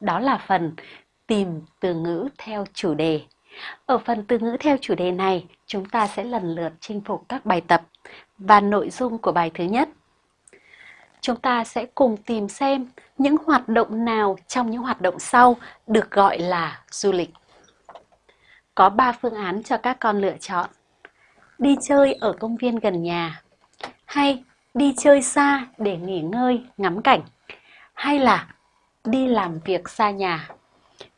đó là phần tìm từ ngữ theo chủ đề. Ở phần từ ngữ theo chủ đề này, chúng ta sẽ lần lượt chinh phục các bài tập và nội dung của bài thứ nhất. Chúng ta sẽ cùng tìm xem những hoạt động nào trong những hoạt động sau được gọi là du lịch. Có 3 phương án cho các con lựa chọn. Đi chơi ở công viên gần nhà, hay đi chơi xa để nghỉ ngơi, ngắm cảnh, hay là đi làm việc xa nhà.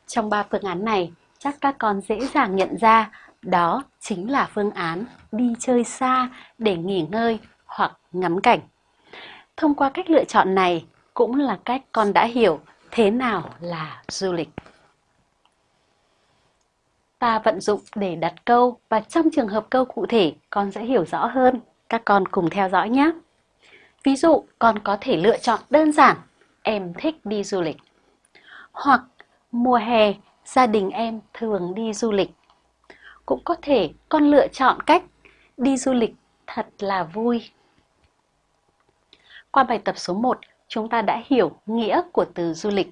Trong ba phương án này, chắc các con dễ dàng nhận ra đó chính là phương án đi chơi xa để nghỉ ngơi hoặc ngắm cảnh. Thông qua cách lựa chọn này cũng là cách con đã hiểu thế nào là du lịch. Ta vận dụng để đặt câu và trong trường hợp câu cụ thể con sẽ hiểu rõ hơn. Các con cùng theo dõi nhé. Ví dụ con có thể lựa chọn đơn giản em thích đi du lịch. Hoặc mùa hè gia đình em thường đi du lịch. Cũng có thể con lựa chọn cách đi du lịch thật là vui. Qua bài tập số 1, chúng ta đã hiểu nghĩa của từ du lịch.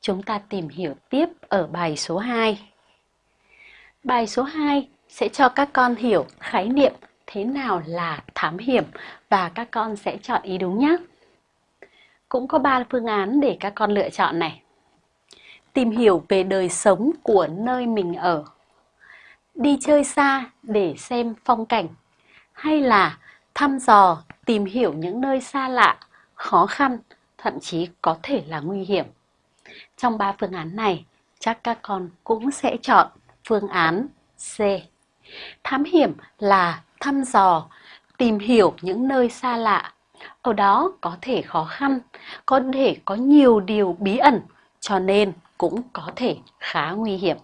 Chúng ta tìm hiểu tiếp ở bài số 2. Bài số 2 sẽ cho các con hiểu khái niệm thế nào là thám hiểm và các con sẽ chọn ý đúng nhé. Cũng có 3 phương án để các con lựa chọn này. Tìm hiểu về đời sống của nơi mình ở. Đi chơi xa để xem phong cảnh. Hay là thăm dò, tìm hiểu những nơi xa lạ, khó khăn, thậm chí có thể là nguy hiểm. Trong 3 phương án này, chắc các con cũng sẽ chọn phương án C. Thám hiểm là thăm dò, tìm hiểu những nơi xa lạ. Ở đó có thể khó khăn, có thể có nhiều điều bí ẩn, cho nên cũng có thể khá nguy hiểm.